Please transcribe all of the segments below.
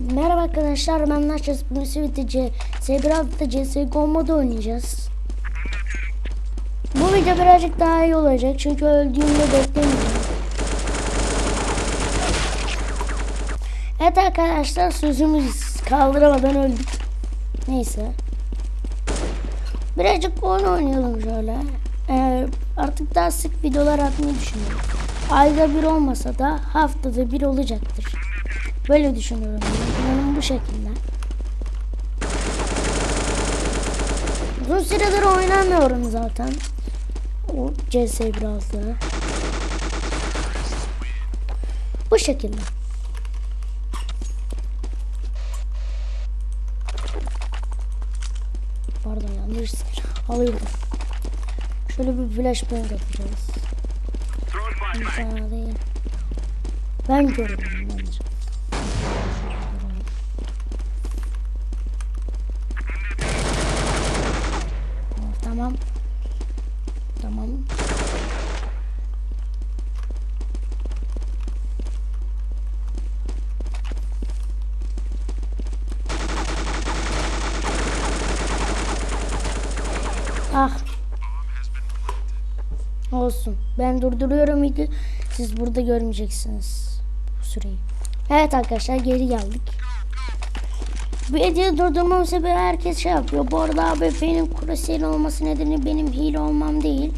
Merhaba arkadaşlar ben Naşas bugün Sivitici Segraf'ta CSGO modu oynayacağız. Bu video birazcık daha iyi olacak çünkü öldüğümde beklemeyeceğim. Evet arkadaşlar sözümüz kaldıramadan öldük. Neyse. Birazcık oyun oynayalım şöyle. Ee, artık daha sık videolar atmayı düşünüyorum. Ayda bir olmasa da haftada bir olacaktır. Böyle düşünüyorum. Planım bu şekilde. Uzun süredir oynamıyorum zaten. O CS biraz daha. Bu şekilde. Pardon yanlış alıyorum. Şöyle bir flashbang atacağız. İnsan değil. Ben görüyorum bence. Tamam. Tamam. Ah. Olsun. Ben durduruyorum video. Siz burada görmeyeceksiniz bu süreyi. Evet arkadaşlar geri geldik. Videoyu durdurmam sebebi herkes şey yapıyor. Bu arada abi benim kurasiyer olması nedeni benim hile olmam değil.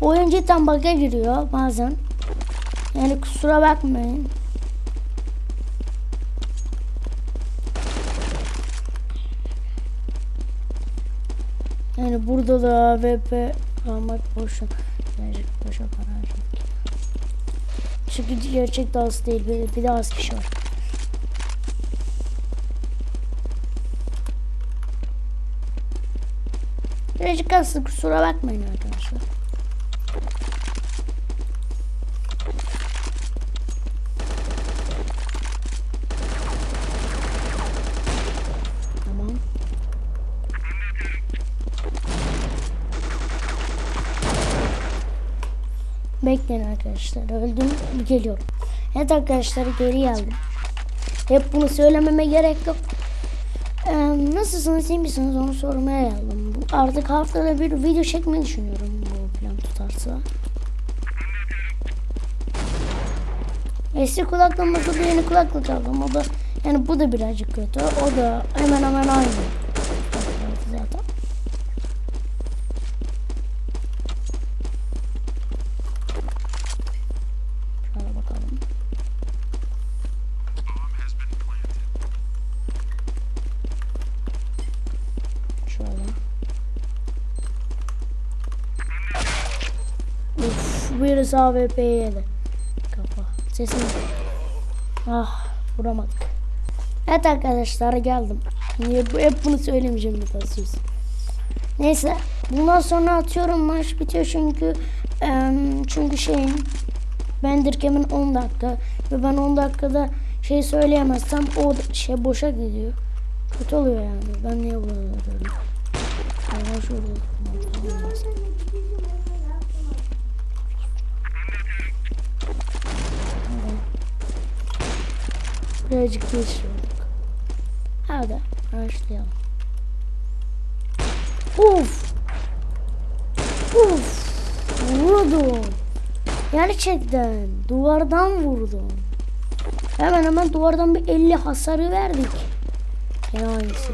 Oyun cidden bug'a giriyor bazen. Yani kusura bakmayın. Yani burada da AWP almak boşa. Boşa para harcamak. Çünkü gerçek de az değil. Bir, bir de az kişi var. Birazcık az kusura bakmayın arkadaşlar. Tamam. Bekleyin arkadaşlar. Öldüm. Geliyorum. Evet arkadaşlar geri geldim. Hep bunu söylememe gerek yok. Ee, nasılsınız iyi misiniz onu sormaya geldim. Artık haftada bir video çekmeyi düşünüyorum bu plan tutarsa. Eski kulaklığımda da yeni kulaklık aldım. O da yani bu da birazcık kötü. O da hemen hemen aynı. Zaten. Şöyle birisi AWP'ye yedi. Kafa. Sesim. Ah, vuramadık. Evet arkadaşlar geldim. Niye bu hep bunu söylemeyeceğim bir söz. Neyse, bundan sonra atıyorum maç bitiyor çünkü çünkü şeyin Bendirkem'in 10 dakika ve ben 10 dakikada şey söyleyemezsem o şey boşa gidiyor. Kötü oluyor yani. Ben niye bunu yapıyorum? Allah şurada. Birazcık geçiyorduk. Hadi başlayalım. Uf! Uf! Vurdum. Gerçekten duvardan vurdum. Hemen hemen duvardan bir 50 hasarı verdik. Gene aynısı.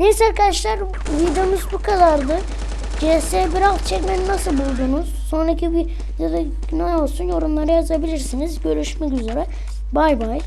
Neyse arkadaşlar videomuz bu kadardı. CS 1.6 çekmeyi nasıl buldunuz? Sonraki videoda ne olsun yorumlara yazabilirsiniz. Görüşmek üzere. Bay bay.